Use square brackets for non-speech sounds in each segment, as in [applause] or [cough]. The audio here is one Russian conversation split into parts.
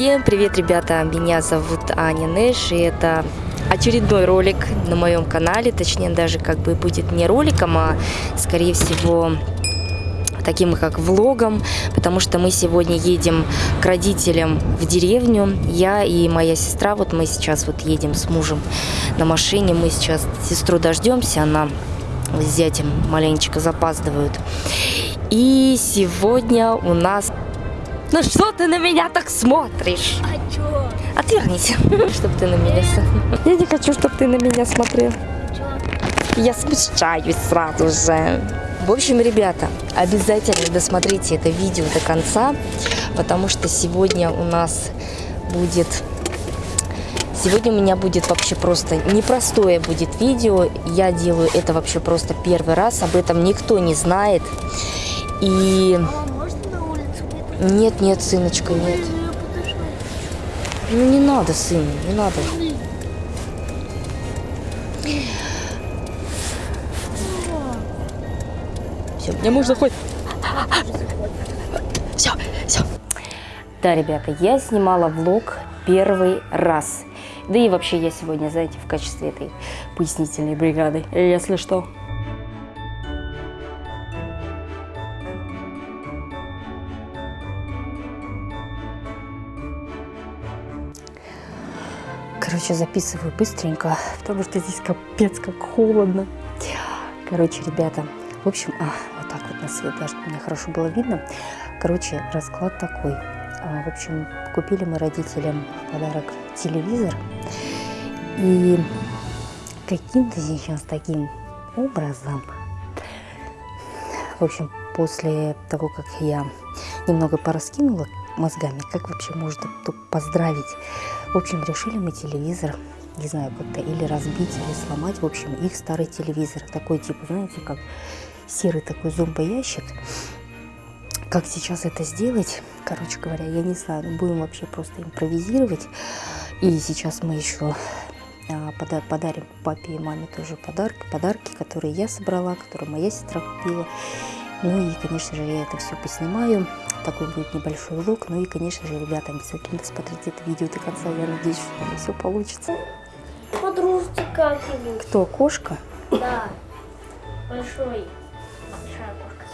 Всем привет, ребята! Меня зовут Аня Нэш, и это очередной ролик на моем канале. Точнее, даже как бы будет не роликом, а скорее всего таким как влогом, потому что мы сегодня едем к родителям в деревню. Я и моя сестра, вот мы сейчас вот едем с мужем на машине. Мы сейчас сестру дождемся, она с зятем маленечко запаздывают. И сегодня у нас... Ну что ты на меня так смотришь? А чё? Отвернись, [laughs] чтобы ты на меня... с- Я не хочу, чтобы ты на меня смотрел. Я смущаюсь сразу же. В общем, ребята, обязательно досмотрите это видео до конца, потому что сегодня у нас будет... Сегодня у меня будет вообще просто непростое будет видео. Я делаю это вообще просто первый раз, об этом никто не знает. И Мама, можно на улицу выйти? Нет, нет, сыночка, нет. Ну не надо, сын, не надо. Все, мне можно хоть... Все, все. Да, ребята, я снимала влог первый раз. Да и вообще я сегодня, знаете, в качестве этой пояснительной бригады, если что. Короче, записываю быстренько, потому что здесь капец как холодно. Короче, ребята, в общем, а, вот так вот на свет, даже мне хорошо было видно. Короче, расклад такой. А, в общем, купили мы родителям в подарок телевизор. И каким-то сейчас таким образом, в общем, после того, как я немного пораскинула мозгами, как вообще можно поздравить. В общем, решили мы телевизор, не знаю, как-то или разбить, или сломать. В общем, их старый телевизор, такой типа, знаете, как серый такой зомбоящик. Как сейчас это сделать, короче говоря, я не знаю, но будем вообще просто импровизировать. И сейчас мы еще а, пода- подарим папе и маме тоже подарки, подарки, которые я собрала, которые моя сестра купила. Ну и, конечно же, я это все поснимаю. Такой будет небольшой влог. Ну и, конечно же, ребята, обязательно досмотрите это видео до конца. Я надеюсь, что у меня все получится. Подружки как-нибудь. Кто, кошка? Да. Большой. Большая кошка.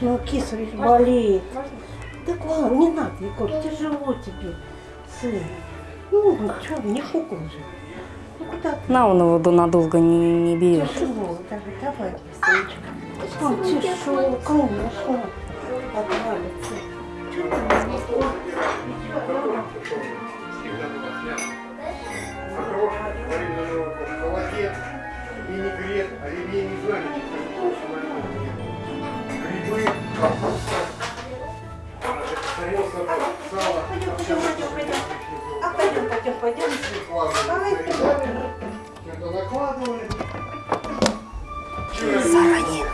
Ну, киса ведь болеет. Можно? Так ладно, не надо, Егор, тяжело тебе, сын. Ну, ну что, не фукал же. Ну, куда ты? На, он его надолго не, не берет. Тяжело, давай, давай, сыночка. А, тяжело, конечно. Отвалится. Не пойдем. А пойдем, пойдем, пойдем. Давай, накладывали. Заранее.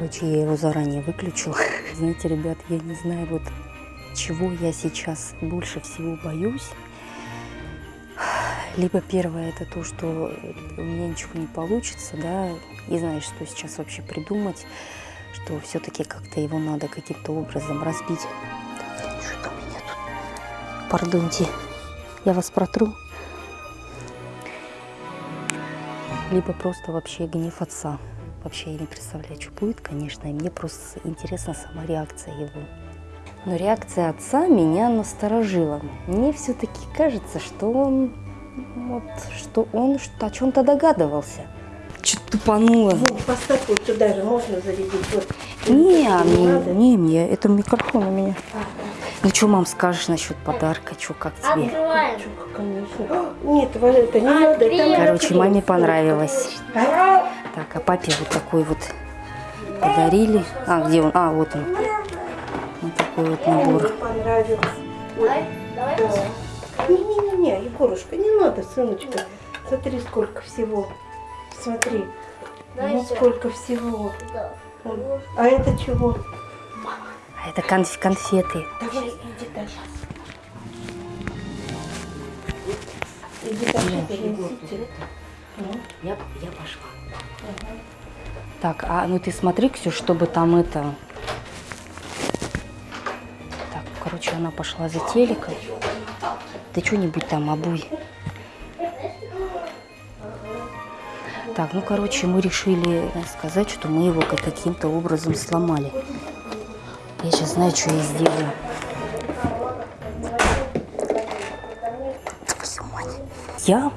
Короче, я его заранее выключила. [laughs] Знаете, ребят, я не знаю, вот чего я сейчас больше всего боюсь. [sighs] Либо первое, это то, что у меня ничего не получится, да, и знаешь, что сейчас вообще придумать, что все-таки как-то его надо каким-то образом разбить. Так, что у меня тут? Пардоньте, я вас протру. Либо просто вообще гнев отца. Вообще я не представляю, что будет, конечно, и мне просто интересна сама реакция его. Но реакция отца меня насторожила. Мне все-таки кажется, что он, вот, что он что- о чем-то догадывался. Что-то тупануло. Вот, поставь вот туда же, можно зарядить. Вот. Не, Не не, мне, это микрофон у меня. А, Ну что, мам, скажешь насчет подарка, что, как тебе? Открываем. чё, конечно. Нет, это не надо. это надо. Короче, маме понравилось. А? Так, а папе вот такой вот подарили. А, где он? А, вот он. Вот такой вот набор. Не-не-не, Егорушка, не надо, сыночка. Смотри, сколько всего. Смотри, ну всё. сколько всего. Вот. А это чего? А это конф- конфеты. Давай, иди дальше. Иди дальше, перенесите. Ну, Я, я пошла. Так, а ну ты смотри, Ксюш, чтобы там это... Так, короче, она пошла за телеком. Ты что-нибудь там обуй. Так, ну, короче, мы решили сказать, что мы его как- каким-то образом сломали. Я сейчас знаю, что я сделаю. Я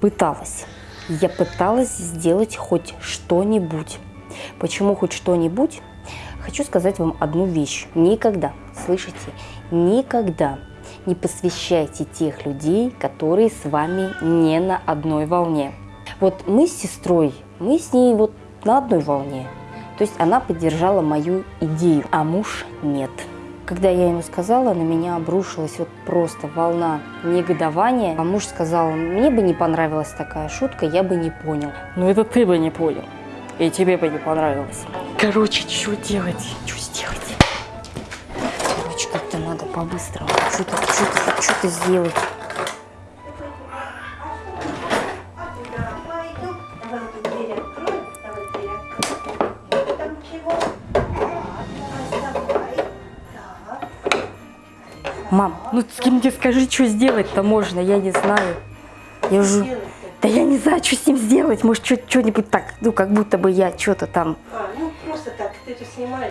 пыталась. Я пыталась сделать хоть что-нибудь. Почему хоть что-нибудь? Хочу сказать вам одну вещь. Никогда, слышите, никогда не посвящайте тех людей, которые с вами не на одной волне. Вот мы с сестрой, мы с ней вот на одной волне. То есть она поддержала мою идею, а муж нет. Когда я ему сказала, на меня обрушилась вот просто волна негодования. А муж сказал, мне бы не понравилась такая шутка, я бы не понял. Ну это ты бы не понял. И тебе бы не понравилось. Короче, что делать? Что сделать? Короче, как-то надо по-быстрому. Что-то, что-то, что-то сделать. Мам, ну ты мне скажи, что сделать-то можно, я не знаю. Я уже... Да я не знаю, что с ним сделать. Может, что- что-нибудь так, ну, как будто бы я что-то там... А, ну просто так, ты это снимаешь.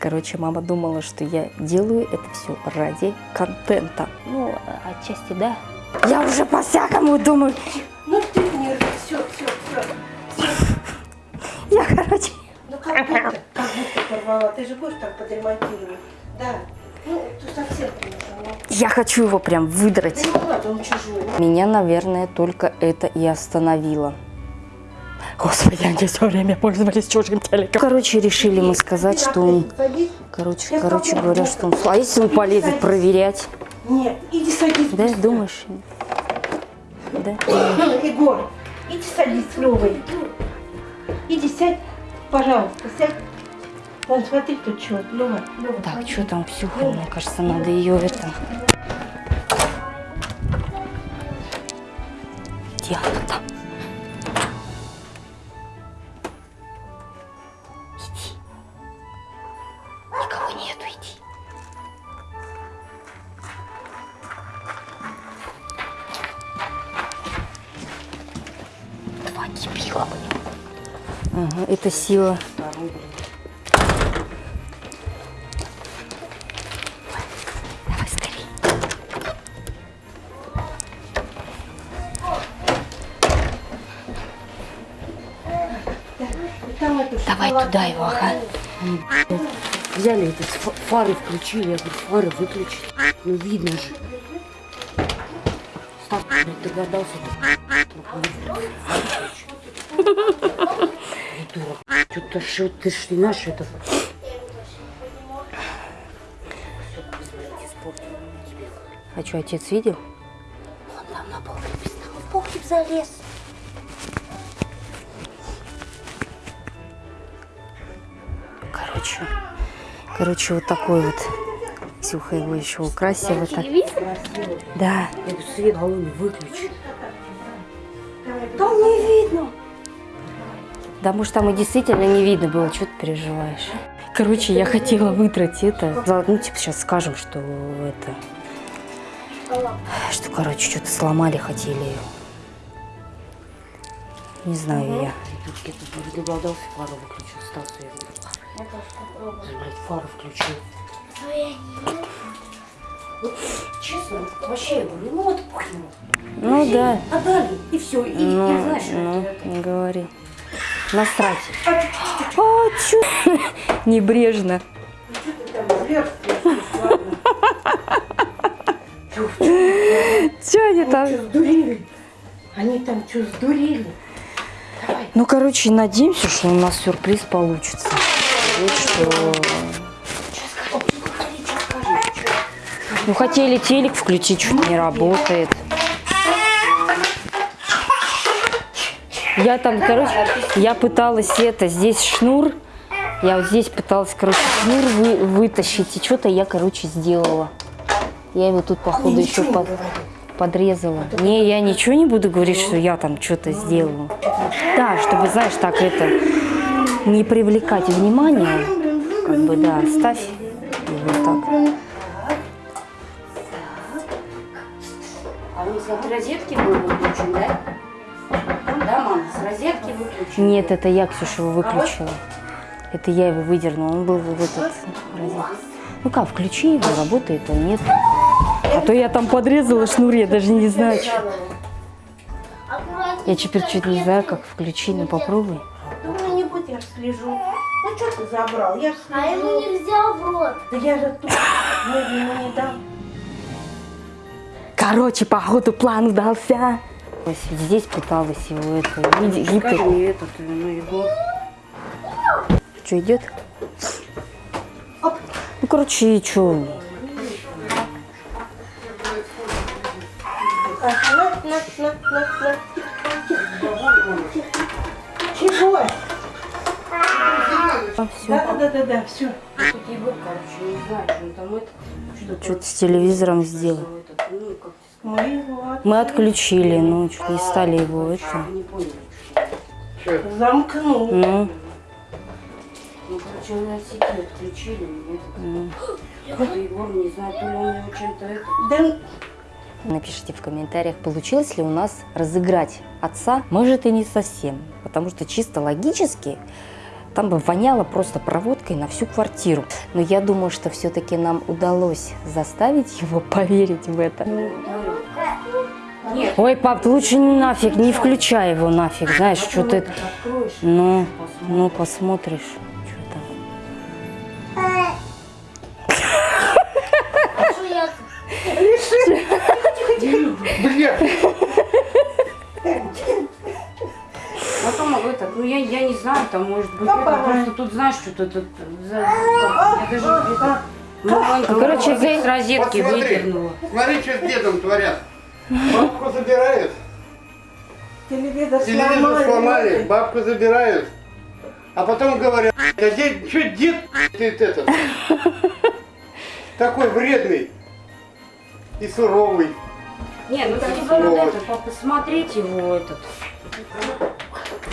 Короче, мама думала, что я делаю это все ради контента. Ну, отчасти да. Я уже по-всякому думаю. Ну ты не все, все, все. Я, короче... Ну как будто, как будто порвала. Ты же будешь так подремонтировать. Да. Ну, ты совсем, конечно. Я хочу его прям выдрать. Да не надо, он чужой. Меня, наверное, только это и остановило. Господи, они все время пользовались чужим телеком. Короче, решили мы сказать, что он... Короче, короче говоря, что он... А если он полезет проверять? Нет, иди садись. Да, думаешь? Да? [clears throat] Егор, иди садись с Левой. Иди сядь, пожалуйста, сядь. Вон, смотри, тут что, Лева, Лева. Так, что там Ксюха? Мне кажется, надо ее это... Где она там? Иди. Никого нету, иди. Два дебила, блин. Ага, это сила. Давай туда его, ага. Взяли этот фа- фары включили, я говорю, фары выключить. Ну видно же. Стас, догадался. Придурок. Что-то что ты ж не знаешь, это... А что, отец видел? Он там на написано, в погреб залез. Короче, вот такой вот. Ксюха его еще украсила так. Да. Я говорю, свет голову выключи. Там не видно. Да, может, там и действительно не видно было, что ты переживаешь. Короче, я хотела выдрать это. Ну, типа, сейчас скажем, что это... Что, короче, что-то сломали, хотели. Не знаю я. Придурки, я тут догадался, фары выключил. Стас, я говорю, фары. Блядь, фары включил. Вот, честно, вот вообще, я говорю, ну вот похрен. Ну да. Отдали, и все. И, Ну, я, знаешь, ну, это- не говори. Насрать. А, чё? [laughs] Небрежно. Что? Чё они там? Что, сдурели? Они там что, сдурели? Давай. Ну, короче, надеемся, что у нас сюрприз получится. Вот что... Ну, хотели телек включить, что-то не работает. Я там, короче, я пыталась это, здесь шнур, я вот здесь пыталась, короче, шнур вы- вытащить, и что-то я, короче, сделала. Я его тут, походу, еще под... подрезала. Не, я ничего не буду говорить, что я там что-то сделала. Да, чтобы, знаешь, так это, не привлекать внимания, как бы, да, ставь вот так. А он с розетки был выключен, да? Да, мам, с розетки выключен. Нет, это я, Ксюша, его выключила. Это я его выдернула, он был в этот розетку. Ну как, включи его, работает он, нет. А то я там подрезала шнур, я даже не знаю, что. Я теперь чуть не знаю, как включить, но попробуй. Не я слежу. Ну что ты забрал? Я ж А ему слежу. нельзя в рот. Да я же тут. Ну, ему не дам. Короче, походу план удался. Здесь пыталась его это, гипер. Скажи этот, ну его. Что, идет? Ну, короче, и что? А? Все. Да, да, да, да, да, все. Это. Что-то с телевизором сделал. ну, Мы отключили, ну, чуть не стали его это. не поняли. замкнул. Ну, Ну, короче, он от сети отключили. и этот. Какой-то Егор, не знаю, то ли он его чем-то это. Да напишите в комментариях, получилось ли у нас разыграть отца. Может и не совсем, потому что чисто логически там бы воняло просто проводкой на всю квартиру. Но я думаю, что все-таки нам удалось заставить его [laughs] поверить в это. Нет. Ой, пап, лучше не нафиг, не включай его нафиг, знаешь, что ты... Ну, ну, посмотришь, Потом этот, ну я, я не знаю, там может быть Папа. это, просто тут знаешь, что-то тут за, я даже это, маленько короче, вот с розетки вот смотри, выдернула. смотри, что с дедом творят. Бабку забирают, телевизор телевизор сломали. сломали, бабку забирают. А потом говорят, а дед, что дед ты этот? Такой вредный и суровый. Не, ну так надо это, по- посмотреть его этот.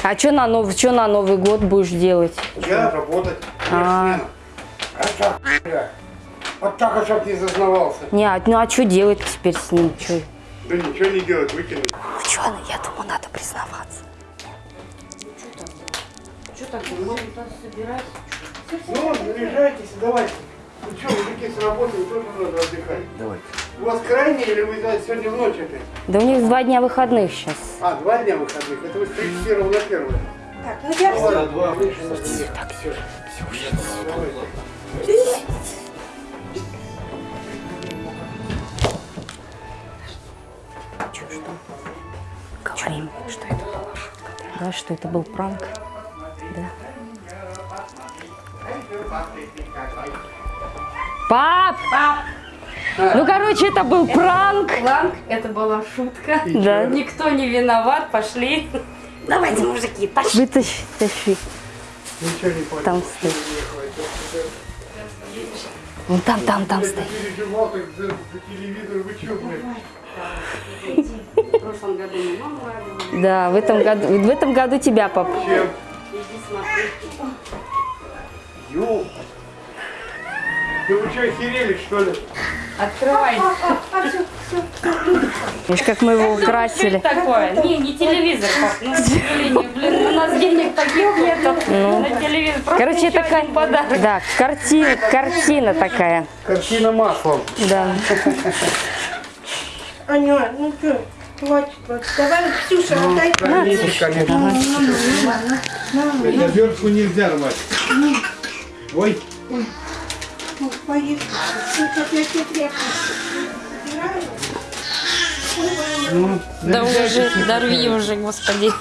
А что на, нов... чё на Новый год будешь делать? Я работать. А. А так, бля. Вот так, а чтоб не зазнавался. Не, а, ну а что делать теперь с ним? Чё? Да ничего не делать, выкинуть. Ученый, я думаю, надо признаваться. Что так, может туда собирать? Ну, заряжайтесь, давайте. Ну что, мужики с работы, тоже надо отдыхать. Давайте. У вас крайний или вы сегодня в ночь опять? Да у них два дня выходных сейчас. А, два дня выходных. Это вы с 31 на 1. Так, ну я все. два вышло. Так, все. Говорим, что это была шутка. Да, что это был пранк. Да. Пап! Пап! Ну, короче, это был пранк. Планк, это была шутка. Да. Никто не виноват, пошли. Давайте, мужики, пошли. Вытащи, тащи. Ничего не понял. Там стоит. Вон там, там, там Я стоит. Да, в этом году, в этом году тебя, пап. Чем? Иди смотри. Ё. Да вы что, охерели, что ли? Открывай. Видишь, как мы его Что украсили. такое? Не, не телевизор. Ну, к сожалению, блин, у нас денег таких нету на телевизор. Просто Короче, такая... подарок. Да, картина, картина такая. Картина маслом. Да. Аня, ну что, хватит. вот. Давай, Ксюша, отдай. Конечно, конечно. Это обертку нельзя рвать. Ой. Ну, поехали. Ну, как я тебе тряпку собираю. Ну, Да уже, дорви уже, господи.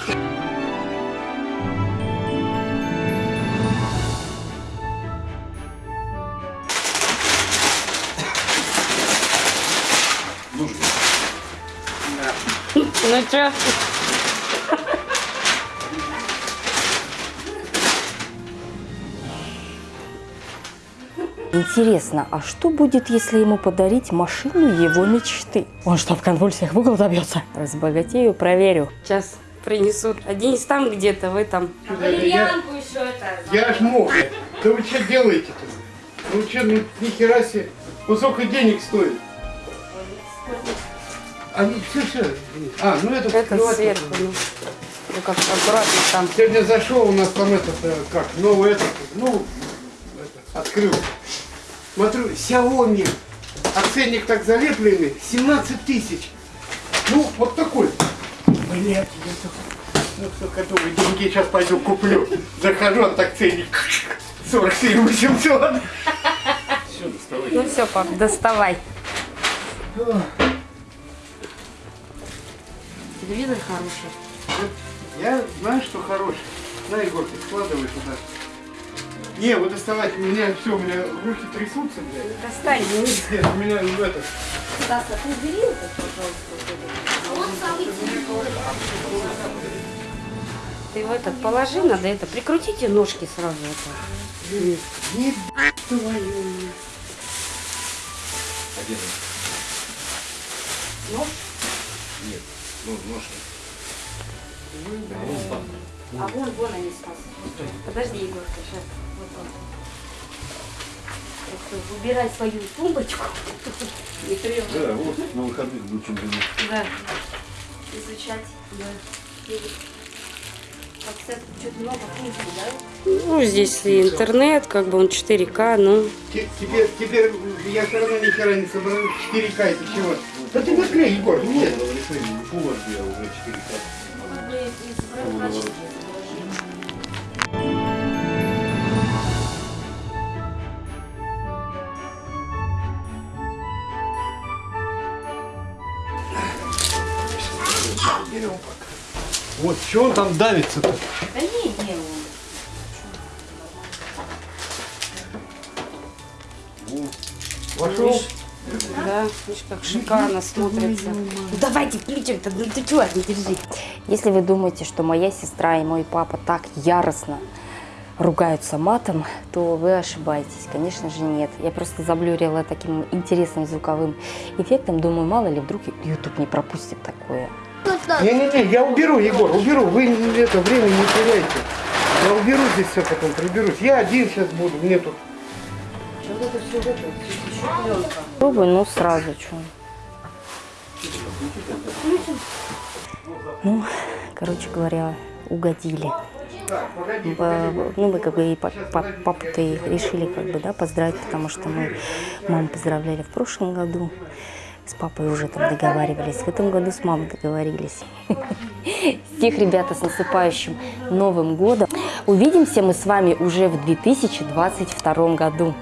Ну чё? Интересно, а что будет, если ему подарить машину его мечты? Он что, в конвульсиях в угол добьется? Разбогатею, проверю. Сейчас принесут. А Денис там где-то, в этом. Валерьянку еще это. Я ж мог. Да вы что делаете-то? Ну что, ну ни хера себе. Ну сколько денег стоит? А, ну все, все. А, ну это, Это вскрывать сверху. Ну, Ну, как аккуратно там. Сегодня зашел у нас там этот, э, как, новый этот, ну, это, открыл. Смотрю, Xiaomi. Оценник так залепленный, 17 тысяч. Ну, вот такой. Блять, я только, ну, все готовы, деньги сейчас пойду куплю. Захожу, он так ценник 47 800. Все, доставай. Ну все, пап, доставай. Телевизор хороший. Я знаю, что хороший. На, Егор, ты складывай туда. Не, вот доставать, у меня все, у меня руки трясутся, блядь. Достань. Нет, у меня ну, это, Стас, а ты убери это, пожалуйста. Вот самый. Ты в этот положи, надо это. Прикрутите ножки сразу. Это. Не твою. Нож? Ну, ножки. А вон, вон они, Стас. Подожди, Егорка, сейчас. Вот он. Так что Выбирай свою тумбочку. Не трём. Да, вот на выходных будем думать. Да. Изучать. Да. Подсетку что-то много функций, да? Ну, здесь и интернет, как бы он 4К, ну... Те- Теперь, теперь я все равно ни хера не собрал. 4К это чего? Да ты наклей, Егор, нет. Не Full HD, а уже 4К. Берем пока. Вот, что он там давится-то? Да не, не, он. Вошел? Да, видишь, как шикарно смотрится. Ну, давайте включим-то, ну ты чего, не держи. Если вы думаете, что моя сестра и мой папа так яростно ругаются матом, то вы ошибаетесь. Конечно же нет. Я просто заблюрила таким интересным звуковым эффектом. Думаю, мало ли вдруг YouTube не пропустит такое. Не-не-не, я уберу, Егор, уберу. Вы это время не теряйте. Я уберу здесь все потом, приберусь. Я один сейчас буду, мне тут. Вот это все это, еще пленка. Пробую, ну сразу что. Ну, короче говоря, угодили. Ну, мы как бы и па- па- папу-то решили как бы, да, поздравить, потому что мы маму поздравляли в прошлом году. С папой уже там договаривались. В этом году с мамой договорились. [laughs] Всех, ребята, с наступающим Новым годом. Увидимся мы с вами уже в 2022 году.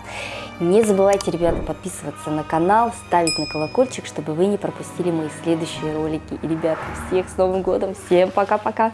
Не забывайте, ребята, подписываться на канал, ставить на колокольчик, чтобы вы не пропустили мои следующие ролики. И, ребята, всех с Новым годом. Всем пока-пока.